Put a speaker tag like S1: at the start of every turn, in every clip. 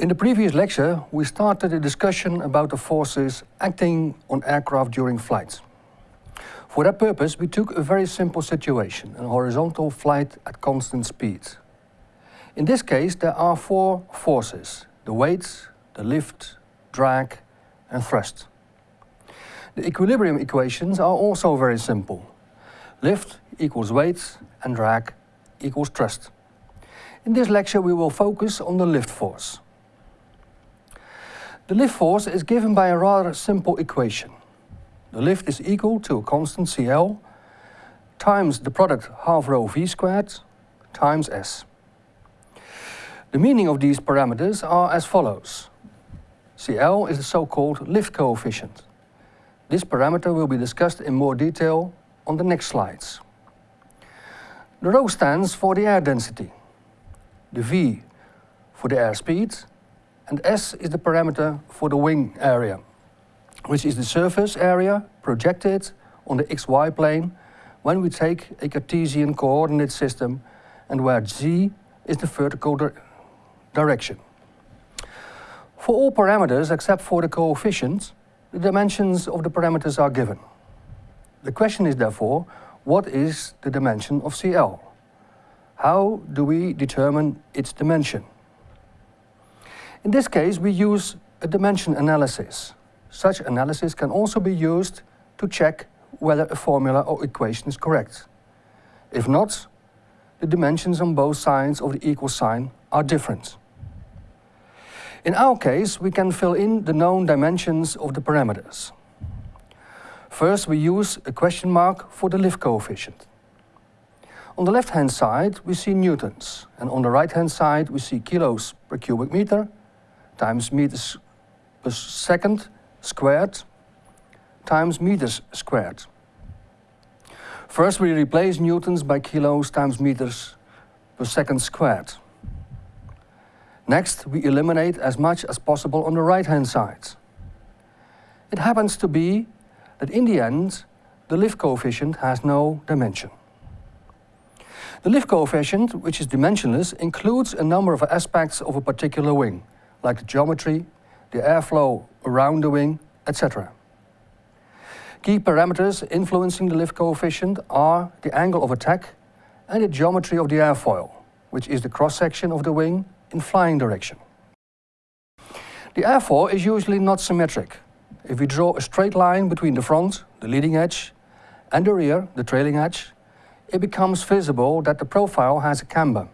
S1: In the previous lecture, we started a discussion about the forces acting on aircraft during flights. For that purpose, we took a very simple situation, a horizontal flight at constant speed. In this case, there are four forces, the weight, the lift, drag and thrust. The equilibrium equations are also very simple. Lift equals weight and drag equals thrust. In this lecture we will focus on the lift force. The lift force is given by a rather simple equation. The lift is equal to a constant CL times the product half rho v squared times s. The meaning of these parameters are as follows. CL is the so-called lift coefficient. This parameter will be discussed in more detail on the next slides. The rho stands for the air density, the V for the airspeed and S is the parameter for the wing area, which is the surface area projected on the xy plane when we take a Cartesian coordinate system and where z is the vertical di direction. For all parameters except for the coefficients, the dimensions of the parameters are given. The question is therefore, what is the dimension of CL? How do we determine its dimension? In this case, we use a dimension analysis. Such analysis can also be used to check whether a formula or equation is correct. If not, the dimensions on both sides of the equal sign are different. In our case, we can fill in the known dimensions of the parameters. First, we use a question mark for the lift coefficient. On the left-hand side, we see newtons, and on the right-hand side, we see kilos per cubic meter times meters per second squared times meters squared. First we replace newtons by kilos times meters per second squared. Next we eliminate as much as possible on the right hand side. It happens to be that in the end the lift coefficient has no dimension. The lift coefficient, which is dimensionless, includes a number of aspects of a particular wing, like the geometry, the airflow around the wing, etc. Key parameters influencing the lift coefficient are the angle of attack and the geometry of the airfoil, which is the cross-section of the wing in flying direction. The airfoil is usually not symmetric. If we draw a straight line between the front, the leading edge, and the rear, the trailing edge, it becomes visible that the profile has a camber.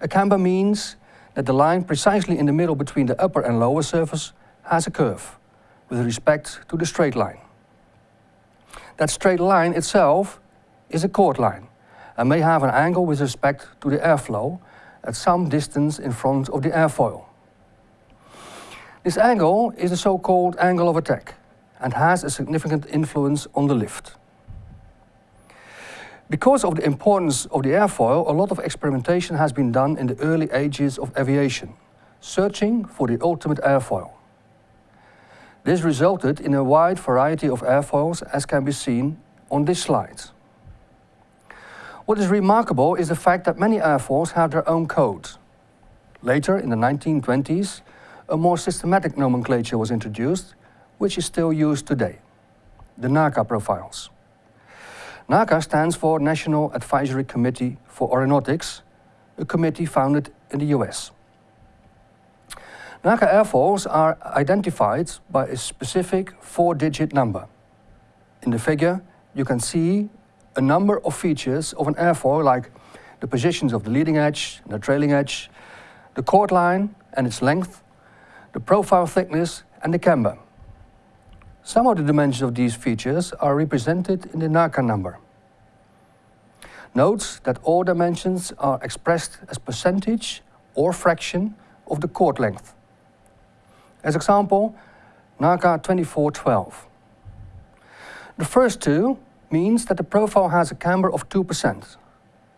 S1: A camber means that the line precisely in the middle between the upper and lower surface has a curve with respect to the straight line. That straight line itself is a chord line and may have an angle with respect to the airflow at some distance in front of the airfoil. This angle is the so-called angle of attack and has a significant influence on the lift. Because of the importance of the airfoil, a lot of experimentation has been done in the early ages of aviation, searching for the ultimate airfoil. This resulted in a wide variety of airfoils as can be seen on this slide. What is remarkable is the fact that many airfoils have their own code. Later, in the 1920s, a more systematic nomenclature was introduced, which is still used today, the NACA profiles. NACA stands for National Advisory Committee for Aeronautics, a committee founded in the US. NACA airfoils are identified by a specific four-digit number. In the figure, you can see a number of features of an airfoil like the positions of the leading edge and the trailing edge, the chord line and its length, the profile thickness and the camber. Some of the dimensions of these features are represented in the NACA number. Note that all dimensions are expressed as percentage or fraction of the chord length. As example, NACA 2412. The first two means that the profile has a camber of 2%,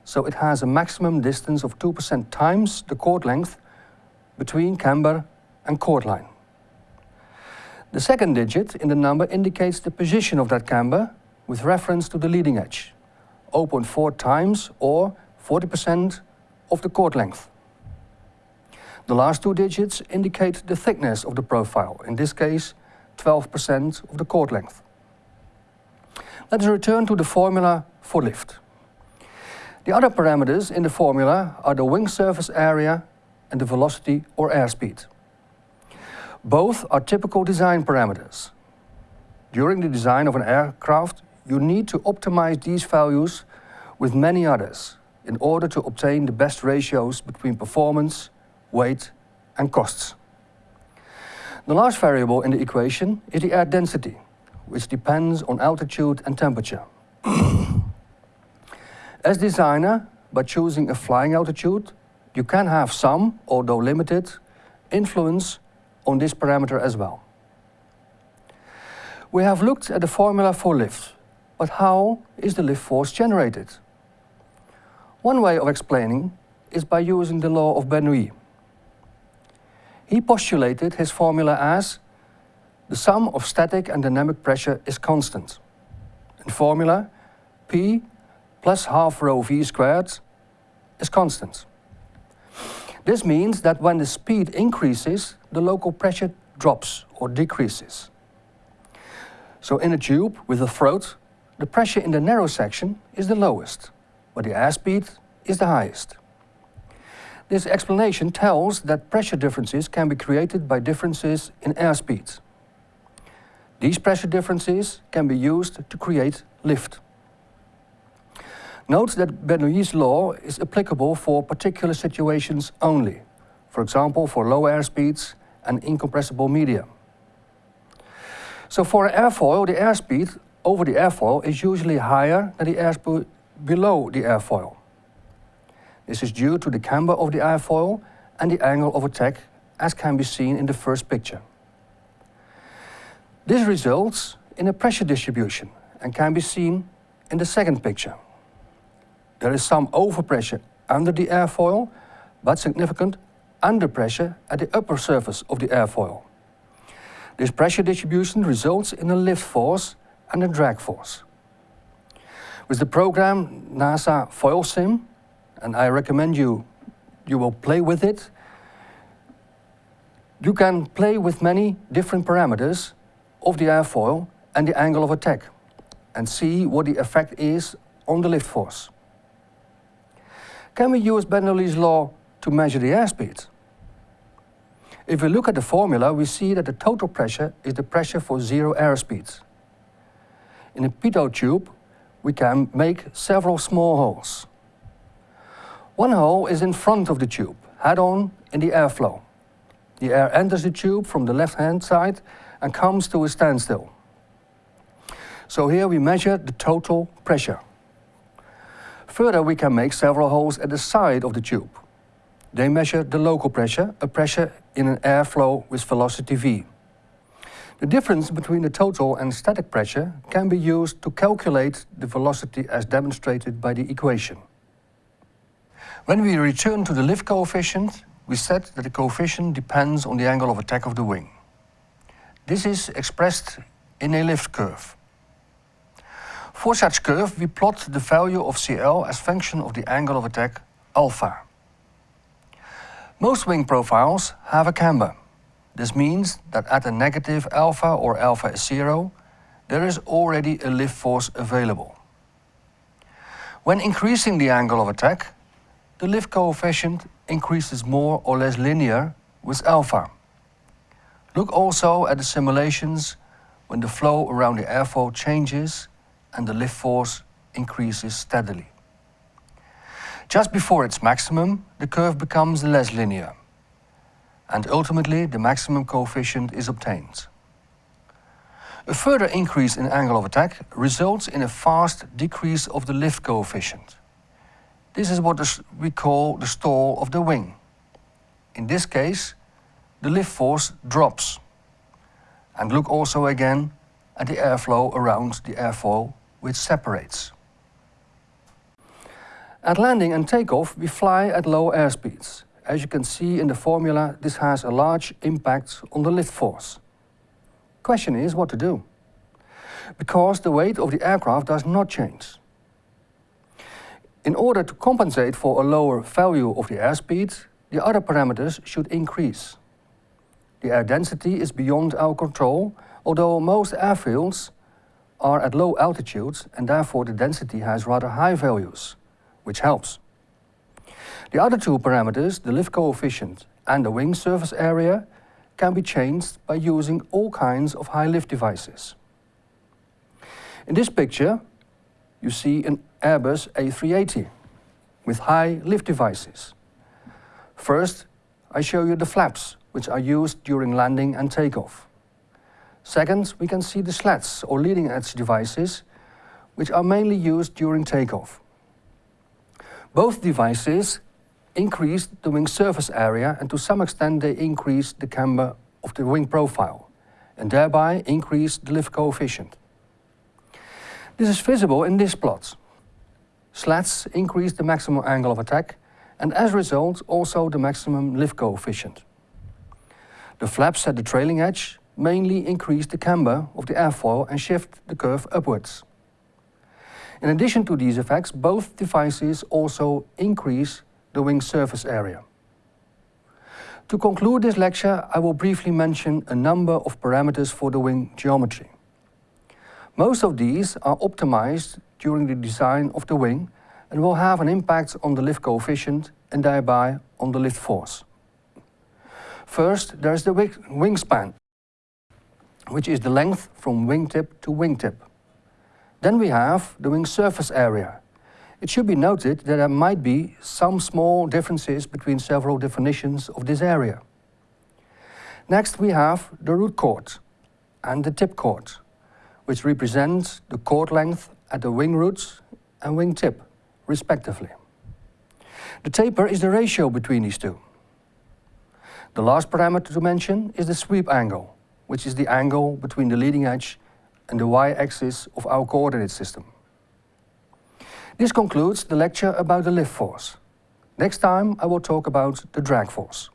S1: so it has a maximum distance of 2% times the chord length between camber and chord line. The second digit in the number indicates the position of that camber with reference to the leading edge, 0.4 times or 40% of the chord length. The last two digits indicate the thickness of the profile, in this case 12% of the chord length. Let us return to the formula for lift. The other parameters in the formula are the wing surface area and the velocity or airspeed. Both are typical design parameters. During the design of an aircraft, you need to optimize these values with many others in order to obtain the best ratios between performance, weight and costs. The last variable in the equation is the air density, which depends on altitude and temperature. As designer, by choosing a flying altitude, you can have some, although limited, influence on this parameter as well. We have looked at the formula for lift, but how is the lift force generated? One way of explaining is by using the law of Bernoulli. He postulated his formula as the sum of static and dynamic pressure is constant. In formula, P plus half rho v squared is constant. This means that when the speed increases, the local pressure drops or decreases. So in a tube with a throat, the pressure in the narrow section is the lowest, but the airspeed is the highest. This explanation tells that pressure differences can be created by differences in airspeed. These pressure differences can be used to create lift. Note that Bernoulli's law is applicable for particular situations only, for example for low airspeeds and incompressible media. So for an airfoil, the airspeed over the airfoil is usually higher than the airspeed below the airfoil. This is due to the camber of the airfoil and the angle of attack as can be seen in the first picture. This results in a pressure distribution and can be seen in the second picture. There is some overpressure under the airfoil, but significant underpressure at the upper surface of the airfoil. This pressure distribution results in a lift force and a drag force. With the program NASA FoilSim, and I recommend you, you will play with it. You can play with many different parameters of the airfoil and the angle of attack and see what the effect is on the lift force. Can we use Bernoulli's law to measure the airspeed? If we look at the formula, we see that the total pressure is the pressure for zero airspeed. In a pitot tube, we can make several small holes. One hole is in front of the tube, head-on in the airflow. The air enters the tube from the left-hand side and comes to a standstill. So here we measure the total pressure. Further, we can make several holes at the side of the tube. They measure the local pressure, a pressure in an airflow with velocity v. The difference between the total and static pressure can be used to calculate the velocity as demonstrated by the equation. When we return to the lift coefficient, we said that the coefficient depends on the angle of attack of the wing. This is expressed in a lift curve. For such curve, we plot the value of CL as function of the angle of attack alpha. Most wing profiles have a camber. This means that at a negative alpha or alpha is zero, there is already a lift force available. When increasing the angle of attack, the lift coefficient increases more or less linear with alpha. Look also at the simulations when the flow around the airfoil changes and the lift force increases steadily. Just before its maximum, the curve becomes less linear, and ultimately the maximum coefficient is obtained. A further increase in angle of attack results in a fast decrease of the lift coefficient. This is what we call the stall of the wing. In this case, the lift force drops. And look also again at the airflow around the airfoil, which separates. At landing and takeoff, we fly at low airspeeds. As you can see in the formula, this has a large impact on the lift force. Question is what to do. Because the weight of the aircraft does not change. In order to compensate for a lower value of the airspeed, the other parameters should increase. The air density is beyond our control, although most airfields are at low altitudes and therefore the density has rather high values, which helps. The other two parameters, the lift coefficient and the wing surface area, can be changed by using all kinds of high lift devices. In this picture, you see an Airbus A380 with high lift devices. First, I show you the flaps, which are used during landing and takeoff. Second, we can see the slats or leading edge devices, which are mainly used during takeoff. Both devices increase the wing surface area and to some extent they increase the camber of the wing profile and thereby increase the lift coefficient. This is visible in this plot. Slats increase the maximum angle of attack and as a result also the maximum lift coefficient. The flaps at the trailing edge mainly increase the camber of the airfoil and shift the curve upwards. In addition to these effects, both devices also increase the wing surface area. To conclude this lecture, I will briefly mention a number of parameters for the wing geometry. Most of these are optimized during the design of the wing and will have an impact on the lift coefficient and thereby on the lift force. First, there is the wingspan which is the length from wingtip to wingtip. Then we have the wing surface area. It should be noted that there might be some small differences between several definitions of this area. Next we have the root chord and the tip chord, which represents the chord length at the wing roots and wing tip, respectively. The taper is the ratio between these two. The last parameter to mention is the sweep angle, which is the angle between the leading edge and the y-axis of our coordinate system. This concludes the lecture about the lift force. Next time I will talk about the drag force.